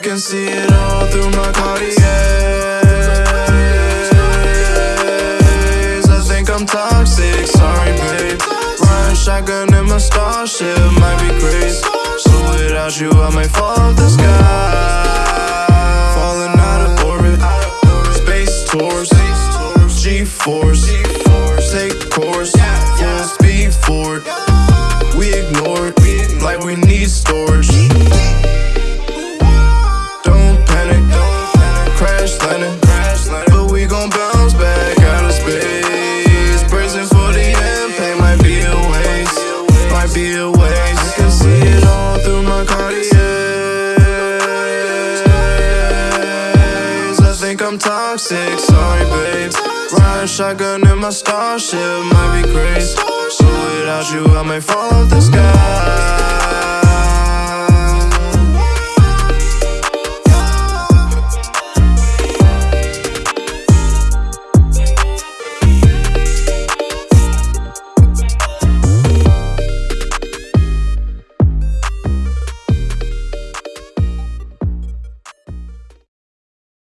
can see it all through my Cartiers I think I'm toxic, sorry babe. Riding shotgun in my starship, might be crazy. So without you I might fall off the sky. Falling out of orbit, space tours G-force, take course, full speed forward. We ignore it, like we need storage be a waste I can see it all through my Cartiers I think I'm toxic, sorry babe Riding shotgun in my starship, might be crazy. So without you I might fall off the sky